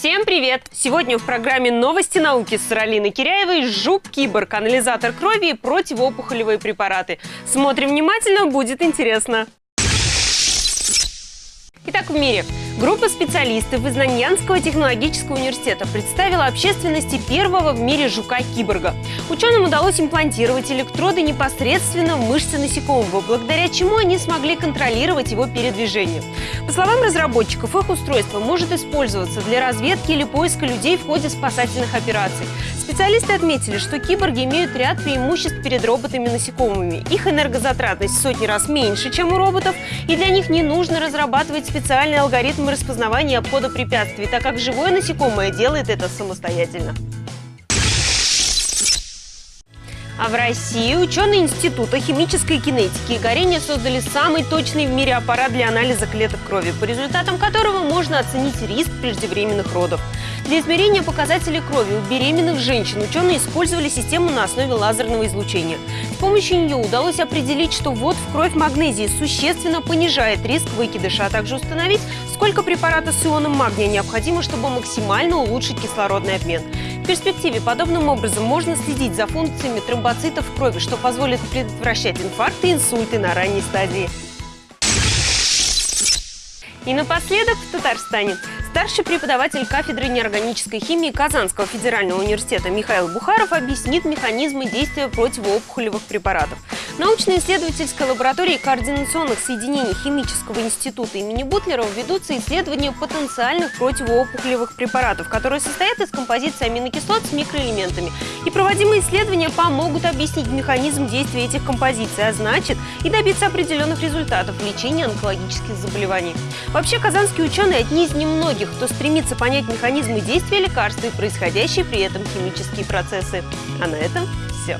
Всем привет! Сегодня в программе «Новости науки» с Ралиной Киряевой «Жук-киборг», анализатор крови и противоопухолевые препараты. Смотрим внимательно, будет интересно. Итак, в мире. Группа специалистов из Наньянского технологического университета представила общественности первого в мире жука-киборга. Ученым удалось имплантировать электроды непосредственно в мышцы насекомого, благодаря чему они смогли контролировать его передвижение. По словам разработчиков, их устройство может использоваться для разведки или поиска людей в ходе спасательных операций. Специалисты отметили, что киборги имеют ряд преимуществ перед роботами-насекомыми. Их энергозатратность в сотни раз меньше, чем у роботов, и для них не нужно разрабатывать специальные алгоритмы распознавания обхода препятствий, так как живое насекомое делает это самостоятельно. А в России ученые Института химической кинетики и горения создали самый точный в мире аппарат для анализа клеток крови, по результатам которого можно оценить риск преждевременных родов. Для измерения показателей крови у беременных женщин ученые использовали систему на основе лазерного излучения. С помощью нее удалось определить, что ввод в кровь магнезии существенно понижает риск выкидыша, а также установить, сколько препарата с ионом магния необходимо, чтобы максимально улучшить кислородный обмен. Перспективе подобным образом можно следить за функциями тромбоцитов в крови, что позволит предотвращать инфаркты и инсульты на ранней стадии. И напоследок в Татарстане. Старший преподаватель кафедры неорганической химии Казанского федерального университета Михаил Бухаров объяснит механизмы действия противоопухолевых препаратов. Научно-исследовательской лаборатории координационных соединений Химического института имени Бутлерова ведутся исследования потенциальных противоопухолевых препаратов, которые состоят из композиции аминокислот с микроэлементами. И проводимые исследования помогут объяснить механизм действия этих композиций, а значит и добиться определенных результатов в лечении онкологических заболеваний. Вообще, казанские ученые одни из немногих многих, кто стремится понять механизмы действия лекарства и происходящие при этом химические процессы. А на этом все.